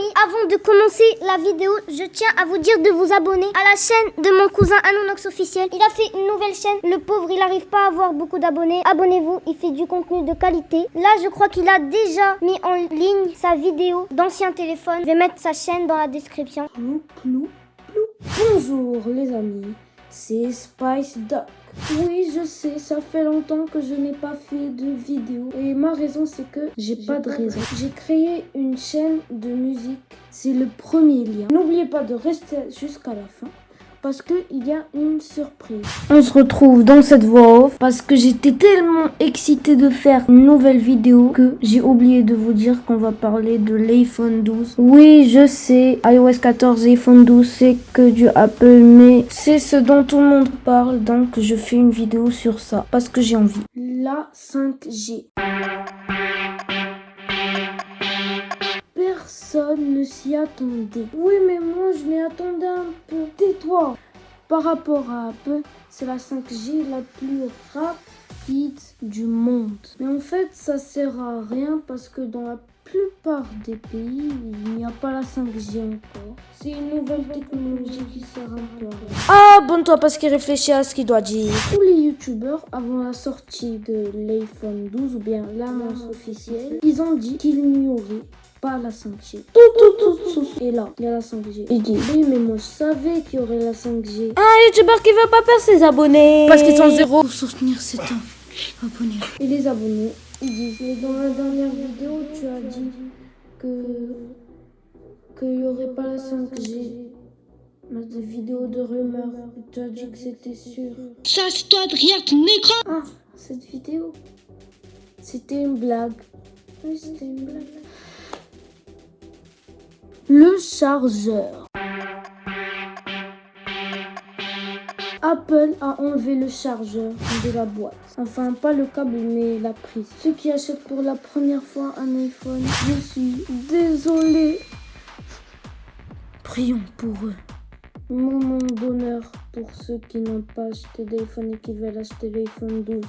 avant de commencer la vidéo, je tiens à vous dire de vous abonner à la chaîne de mon cousin Anonox officiel. Il a fait une nouvelle chaîne. Le pauvre, il n'arrive pas à avoir beaucoup d'abonnés. Abonnez-vous, il fait du contenu de qualité. Là, je crois qu'il a déjà mis en ligne sa vidéo d'ancien téléphone. Je vais mettre sa chaîne dans la description. Bonjour les amis, c'est Spice Duck. Oui, je sais, ça fait longtemps que je n'ai pas fait de vidéo. Et ma raison, c'est que j'ai pas de raison. J'ai créé une chaîne de musique. C'est le premier lien. N'oubliez pas de rester jusqu'à la fin parce qu'il y a une surprise. On se retrouve dans cette voix off parce que j'étais tellement excité de faire une nouvelle vidéo que j'ai oublié de vous dire qu'on va parler de l'iPhone 12. Oui, je sais, iOS 14 et iPhone 12 c'est que du Apple, mais c'est ce dont tout le monde parle donc je fais une vidéo sur ça parce que j'ai envie. La 5G. Personne ne s'y attendait. Oui, mais moi, je m'y attendais un peu. Tais-toi Par rapport à Apple, c'est la 5G la plus rapide du monde. Mais en fait, ça sert à rien parce que dans la plupart des pays, il n'y a pas la 5G encore. C'est une nouvelle technologie qui sert un peu à rien. Ah, bonne-toi parce qu'il réfléchit à ce qu'il doit dire. Tous les youtubeurs, avant la sortie de l'iPhone 12 ou bien l'annonce officielle, ils ont dit qu'il n'y aurait pas la 5G. Tout, tout, tout, tout. Et là, il y a la 5G. Il dit, oui, mais moi, je savais qu'il y aurait la 5G. Un youtubeur qui veut pas perdre ses abonnés. Parce qu'ils sont zéro. Pour soutenir cet abonné. Et les abonnés, ils disent, mais dans la dernière vidéo, tu as dit que qu'il n'y aurait pas la 5G. Dans des vidéos de rumeurs, tu as dit que c'était sûr. Ça, c'est toi de rire, ton écran. Ah, cette vidéo, c'était une blague. Oui, c'était une blague. Le chargeur. Apple a enlevé le chargeur de la boîte. Enfin, pas le câble, mais la prise. Ceux qui achètent pour la première fois un iPhone, je suis désolée. Prions pour eux. Moment d'honneur pour ceux qui n'ont pas acheté d'iPhone et qui veulent acheter l'iPhone 12.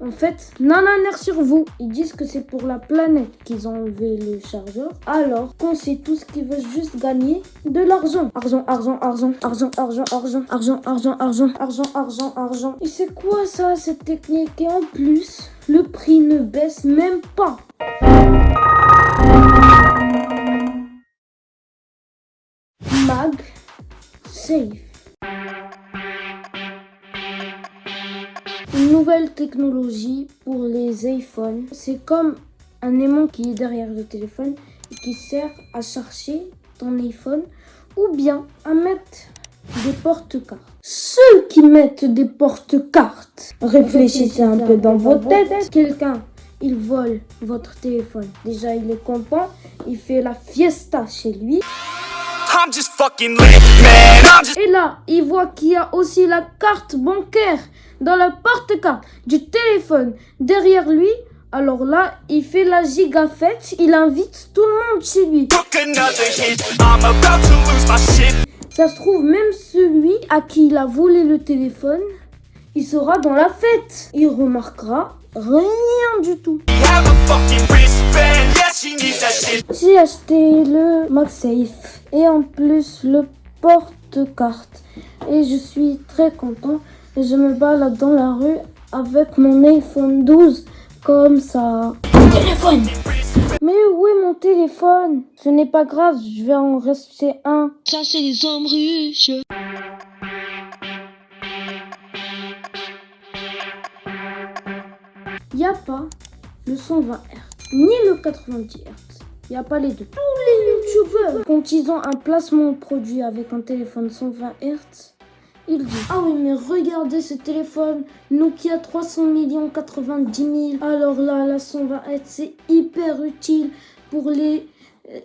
En fait, air sur vous. Ils disent que c'est pour la planète qu'ils ont enlevé le chargeur. Alors qu'on sait tous qu'ils veulent juste gagner de l'argent. Argent, argent, argent, argent, argent, argent, argent, argent, argent, argent, argent, argent. Et c'est quoi ça, cette technique Et en plus, le prix ne baisse même pas. Mag Safe. Une nouvelle technologie pour les iPhones. C'est comme un aimant qui est derrière le téléphone et qui sert à chercher ton iPhone ou bien à mettre des porte-cartes. Ceux qui mettent des porte-cartes, réfléchissez un peu dans votre tête. Quelqu'un, il vole votre téléphone. Déjà, il est content, il fait la fiesta chez lui. Et là, il voit qu'il y a aussi la carte bancaire dans la porte-carte du téléphone derrière lui. Alors là, il fait la giga fête, il invite tout le monde chez lui. Ça se trouve, même celui à qui il a volé le téléphone, il sera dans la fête. Il remarquera rien du tout. J'ai acheté le MagSafe et en plus le porte-carte. Et je suis très content. Et je me balade dans la rue avec mon iPhone 12 comme ça. Mon téléphone Mais où est mon téléphone? Ce n'est pas grave, je vais en rester un. Ça, c'est les hommes riches. N'y a pas le 120 Hz, ni le 90 Hz. N'y a pas les deux. Tous les youtubeurs, quand ils ont un placement produit avec un téléphone 120 Hz, disent Ah oui, mais regardez ce téléphone Nokia 300 millions 90 000. Alors là, la 120 Hz, c'est hyper utile pour les. Euh,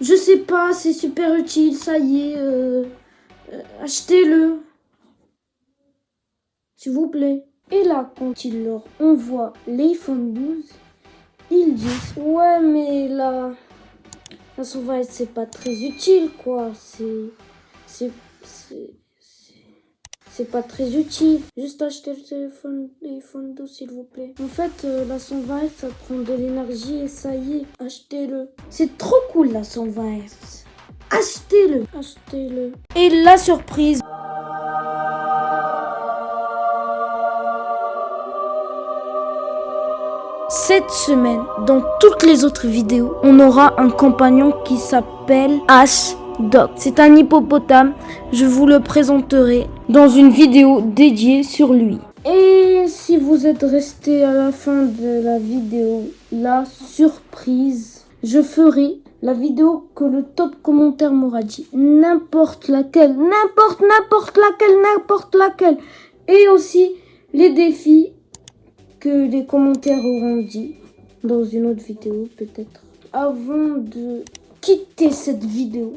je sais pas, c'est super utile, ça y est. Euh, euh, achetez-le. S'il vous plaît. Et là, quand il leur envoie l'iPhone 12, ils disent Ouais, mais là, la sauvage, c'est pas très utile, quoi. C'est. C'est. c'est pas très utile. Juste acheter le téléphone, téléphone doux s'il vous plaît. En fait, euh, la 120 Hz, ça prend de l'énergie et ça y est, achetez-le. C'est trop cool la 120 Hz. Achetez-le, achetez-le. Et la surprise. Cette semaine, dans toutes les autres vidéos, on aura un compagnon qui s'appelle H-Doc. C'est un hippopotame. Je vous le présenterai dans une vidéo dédiée sur lui. Et si vous êtes resté à la fin de la vidéo, la surprise, je ferai la vidéo que le top commentaire m'aura dit. N'importe laquelle, n'importe, n'importe laquelle, n'importe laquelle. Et aussi les défis que les commentaires auront dit dans une autre vidéo peut-être. Avant de quitter cette vidéo,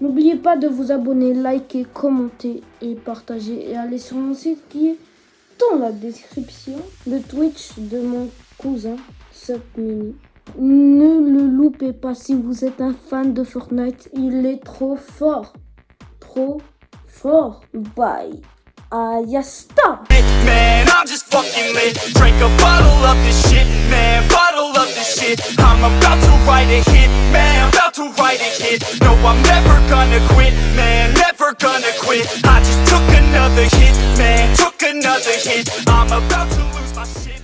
n'oubliez pas de vous abonner, liker, commenter et partager et aller sur mon site qui est dans la description, le Twitch de mon cousin Mini. Ne le loupez pas si vous êtes un fan de Fortnite, il est trop fort. Trop fort. Bye. Ayasta. I'm just fucking lit. Drink a bottle of this shit, man. Bottle of this shit. I'm about to write a hit, man. About to write a hit. No, I'm never gonna quit, man. Never gonna quit. I just took another hit, man. Took another hit. I'm about to lose my shit.